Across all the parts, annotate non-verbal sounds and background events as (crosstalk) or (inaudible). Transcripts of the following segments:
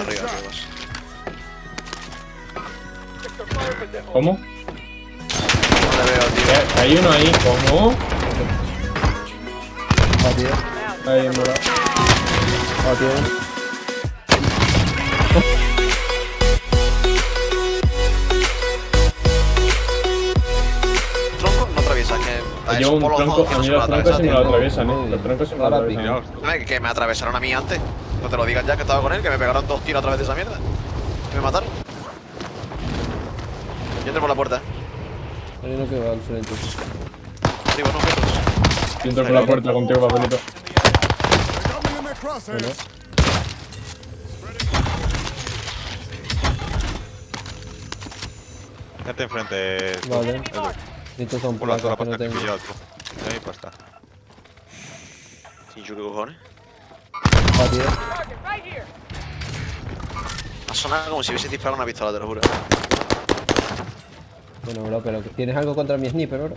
Arriba, amigos. ¿Cómo? No le veo, tío. Eh, Hay uno ahí, ¿cómo? Ahí. Batido. Tronco no atraviesa, que. Me llevo un por los tronco, a no mí se los troncos sí me lo atraviesan, eh. Los troncos sí me lo atraviesan. tío. Que me atravesaron a mí antes. No te lo digas ya que estaba con él, que me pegaron dos tiros a través de esa mierda. Y me mataron. Yo entro por la puerta. Hay uno que va al frente. Arriba, no. Yo entro por la puerta contigo, papelito. Bueno, Gente enfrente. vale. Estos son Por la placas que no tengo. Ahí pasta. Sin qué cojones. Ha sonado como si hubiese disparado una pistola, te lo juro. Bueno, bro, pero ¿tienes algo contra mi sniper, bro?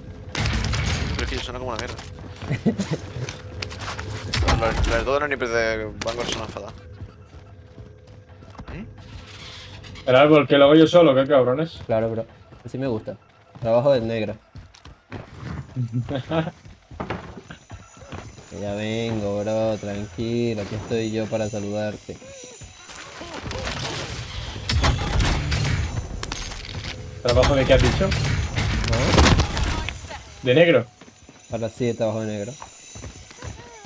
Pero es que suena como una mierda. (laughs) Los, los dos de los nippers de Vanguard son fatal. El árbol, que lo hago yo solo, qué cabrones. Claro, bro. Así me gusta. Trabajo del negro. (laughs) Que ya vengo, bro. Tranquilo. Aquí estoy yo para saludarte. ¿Trabajo de qué has dicho? ¿No? ¿De negro? Ahora sí de trabajo de negro.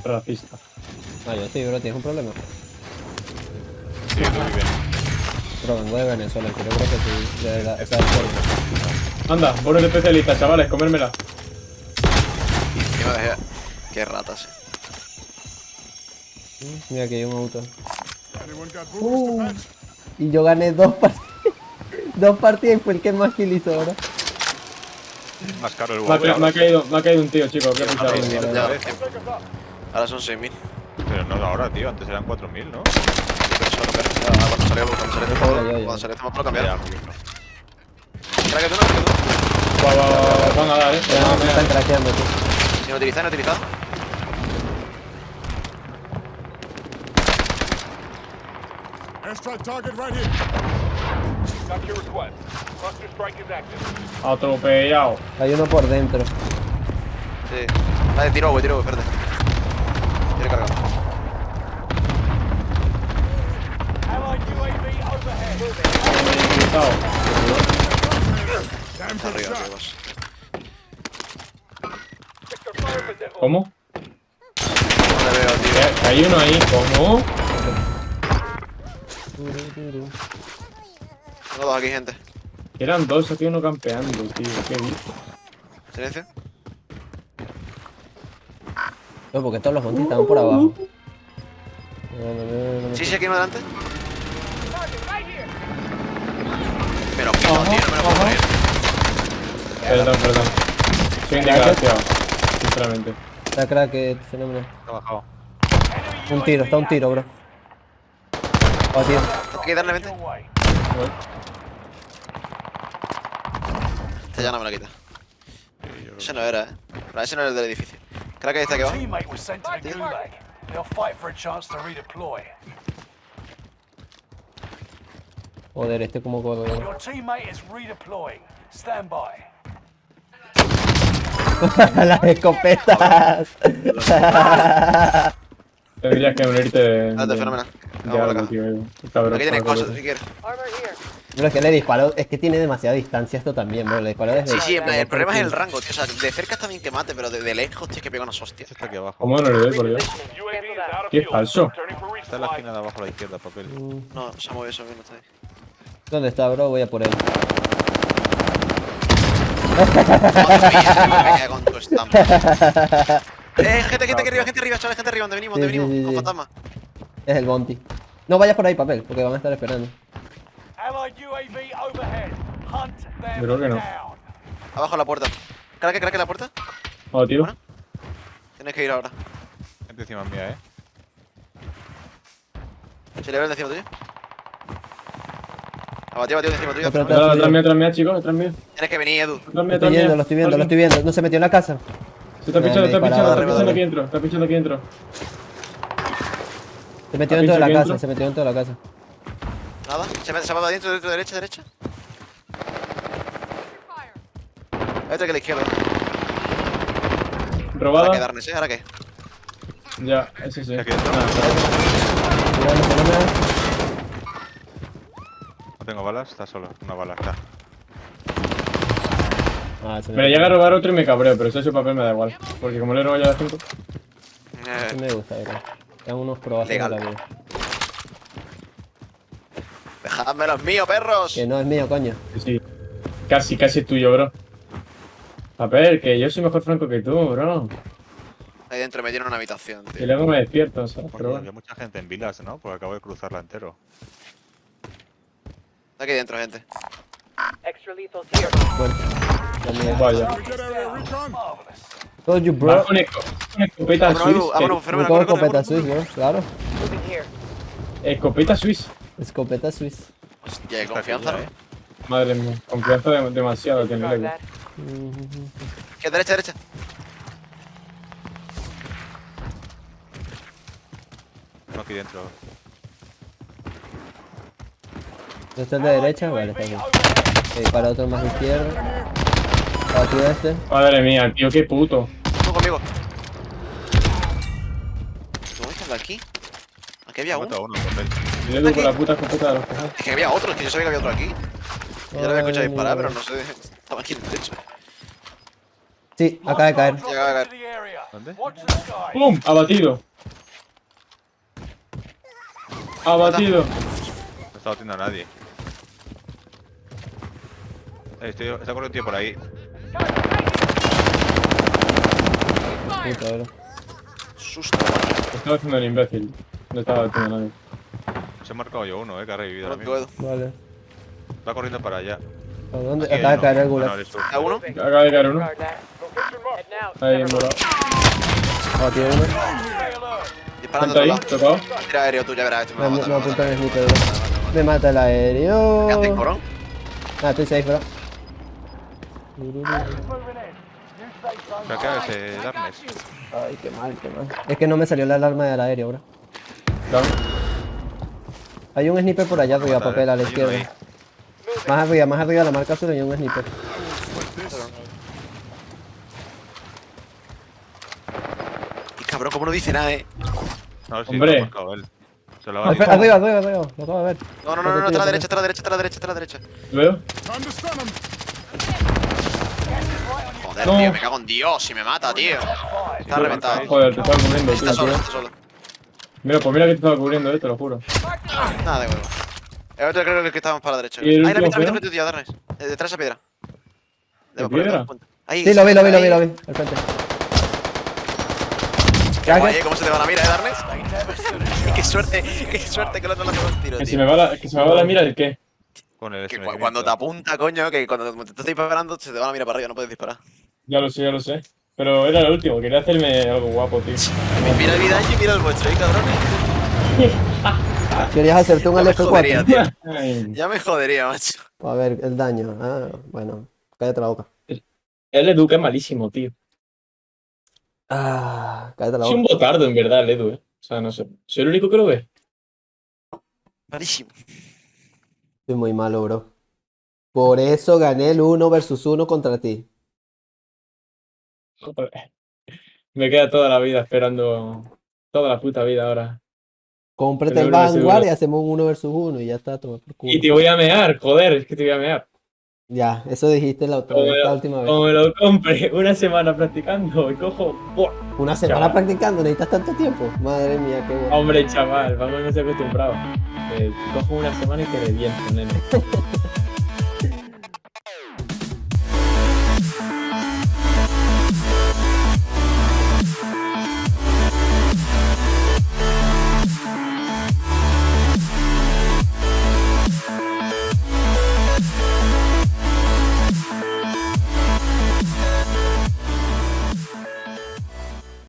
Racista. Ah, yo sí, bro. ¿Tienes un problema? Sí, muy bien. Bro, vengo de Venezuela. Creo creo que sí. De forma. Anda, bonus de especialista, chavales, comérmela. Qué ratas, eh. Mira, aquí hay un auto. Uh, y yo gané dos partidas. dos partidas y fue el que más kill hizo ahora. Más caro el Me ha, me caído, me ha caído un tío, chicos. ¿Qué ha Ah, tiempo. Ahora son 6.000. Pero no ahora, tío. Antes eran 4.000, ¿no? Ah, Cuando salió, cuando salió este juego, salió este. Crack, no, crack. Va, va, va, va, van a dar, eh. Ya, me están craqueando, tío. Sin utilizar, no utilizado. Airstrike target right here. Got your request. Cluster strike is active. Atropellado. Hay uno por dentro. Sí. Vale, tiro, güey, tiro, güey, espérate. Tiene cargado. Allied UAV overhead. Está arriba, ¿Cómo? No veo, tío. Hay uno ahí, ¿cómo? Tengo dos aquí, gente. Eran dos, aquí uno campeando, tío. Qué dices. Silencio. No, porque todos los montes estaban por abajo. No, no, no, no, no. Sí, sí, aquí uno delante. Me lo quito, tío, no me lo puedo creer. Perdón, perdón. Soy un desgraciado, sinceramente. Está crack, eh, fenómeno. Ha bajado. Un tiro, está un tiro, bro. Oh, tío. Hay que darle 20. away. Este ya no me lo quita. Ese no era, eh. Pero ese no era el del edificio. Creo que está aquí abajo. Joder, este como codo. Your teammate is redeploying. Stand by. (laughs) Las escopetas. Tendrías que unirte. Date, de- fenomenal. Acá. Cabrón, Aquí tienes cabrón. cosas si quieres. Bro, es que le disparo, es que tiene demasiada distancia esto también, bro. Le disparo desde. Sí, sí, plan, el problema es el rango, tío. O sea, de cerca está bien que mate, pero de, de lejos tienes que pegar unas hostias. Este está aquí abajo. ¿Cómo no le doy, por Dios? Qué fuel. falso. Está en la esquina de abajo a la izquierda, papel. No, se ha movido eso mismo, está ahí. ¿Dónde está, bro? Voy a por él. Madre mía, me con tu estampa. (laughs) Eh, gente, gente que arriba, gente arriba, chavales, gente arriba, donde venimos, donde venimos, sí, con fantasma. Es el Bounty. No vayas por ahí, papel, porque van a estar esperando. Allied UAV overhead. Hunt them Creo que no. Abajo la puerta. Craque, craque la puerta. Oh, tío. Bueno. Tienes que ir ahora. Gente encima mía, eh. Se le ve el de encima tuyo. Abatido, abatido encima tuyo. Atrás, mío, atrás mío, chicos, atrás mío. Tienes que venir, Edu. Lo estoy viendo, lo estoy viendo, lo estoy viendo. No se metió en la casa. Se está pinchando, está pinchando, está pinchando aquí dentro. Está pinchando aquí dentro. Se metió ¿Ha dentro de la casa, se metió dentro de la casa. Nada. Se me se va adentro, dentro, derecha, derecha. Otro que a la izquierda. Ahora Robada. darnes, ¿eh? ¿Ahora qué? Ya, ese sí. Aquí dentro. Ah, no tengo balas, está solo. Una bala, está. Ah, se Me me, llega a robar otro y me cabreo, pero si es su papel me da igual. Porque como le he robado ya a 5. Eh, me gusta, bro. Eran unos de Legal. la vida. dejadme los míos, perros. Que no es mío, coño. Sí, sí. Casi, casi es tuyo, bro. Papel, que yo soy mejor franco que tú, bro. Ahí dentro me tiene una habitación, Y tío. luego me despierto, ¿sabes? Había mucha gente en Vilas, ¿no? Porque acabo de cruzarla entero. Aquí dentro, gente. Extra lethal here. Bueno. Vaya. Told you, bro. con, esco- con escopeta Vámonos, suiz. Edu, vámonos, fenómeno, Con escopeta Swiss, bro. Claro. Escopeta suiz. Escopeta Swiss. Hostia, confianza, ¿eh? Madre mía, confianza de- demasiado. Mm, Que derecha, derecha. Uno aquí dentro. ¿Este es de derecha? Vale, está bien. Ok, para otro más de izquierda. Partido este. Madre mía, tío, qué puto. Conmigo. ¿Cómo estás de aquí? Aquí había uno. uno, papel. Y le la puta escopeta de los cojones. Es que había otro, es que yo sabía que había otro aquí. Yo lo había escuchado disparar, pero no sé. (laughs) Estaba aquí en el techo. Sí, acaba de caer. Llega a caer. To the area. ¿Dónde? ¡Pum! Abatido. Abatido. No está batiendo a nadie. Eh, estoy, está corriendo tío por ahí. Puta, bro. Susto. Estaba haciendo el imbécil. No estaba batiendo a nadie. Se he marcado yo uno, eh, que ha revivido No puedo. Vale. Va corriendo para allá. ¿A dónde? Acaba de uno. caer el Ah. ¿A uno? Acaba de caer uno. Ahí, morado. Uno. Stay alert. Disparando Está ahí, todo. tocado. Tira aéreo, tú ya verás. Me apunta el sniper, bro. Me mata el aéreo. ¿Qué haces, cabrón? Ah, estoy safe, bro. Pero acá ese Darkness. Ay, qué mal, qué mal. Es que no me salió la alarma del aéreo, bro. Claro. Hay un sniper por allá arriba, papel, a la izquierda. ahí. Más arriba, más arriba, la marca azul hay un sniper. Y cabrón, ¿cómo no dice nada, eh? No, sí, Hombre. lo ha marcado él. Se lo ha Arriba, arriba, arriba, arriba. Lo acabo de ver. No, no, no, no, no, está a la derecha, está a la derecha, está a la derecha, está a la derecha. Joder, No. tío, me cago en Dios, si me mata, tío. Está reventado. Joder, te estaba cubriendo, Está tío. solo, está solo. Mira, pues mira que te estaba cubriendo, eh, te lo juro. Nada de huevo. El otro creo que estábamos para la derecha. ¿Y el Ahí, la mitad, mitad, fuera? mitad, tío, Darnes. Eh, Detrás de esa piedra. ¿Qué Debo poner piedra? Ahí, Sí, lo vi, lo vi, lo vi, ahí. lo vi. Al frente. Qué guay, Cracker. eh, ¿Cómo se te va la mira, eh, Darnes? (laughs) qué suerte, qué suerte que el otro le ha pegado un tiro, Que se tío. me va la, que se me va la mira el qué. Con el Que cu- cuando te apunta, coño, que cuando te estás disparando se te va la mira para arriba, no puedes disparar. Ya lo sé, ya lo sé. Pero era el último, quería hacerme algo guapo, tío. Mira el video y mira el vuestro, ¿eh, cabrones? (laughs) Querías hacerte un Ya me jodería, LF4. tío. Ya me jodería, macho. A ver, el daño. Ah, bueno. Cállate la boca. El Edu que es malísimo, tío. Ah, cállate la Soy un boca. botardo, en verdad, el Edu, eh. O sea, no sé. Soy el único que lo ve. Malísimo. Soy muy malo, bro. Por eso gané el 1 versus 1 contra ti. Joder. (laughs) Me queda toda la vida esperando. Toda la puta vida ahora. Cómprate el Seguro, Vanguard y hacemos un 1 versus 1 y ya está, toma por culo. Y te voy a mear, joder, es que te voy a mear. Ya, eso dijiste la, otra, la lo- última vez. Como me lo compre (laughs) una semana practicando y cojo. ¡buah! Una semana chaval. practicando, necesitas tanto tiempo. Madre mía, qué bueno. Hombre, chaval, vamos a no estoy acostumbrado. Eh, cojo una semana y te reviento, nene. (laughs)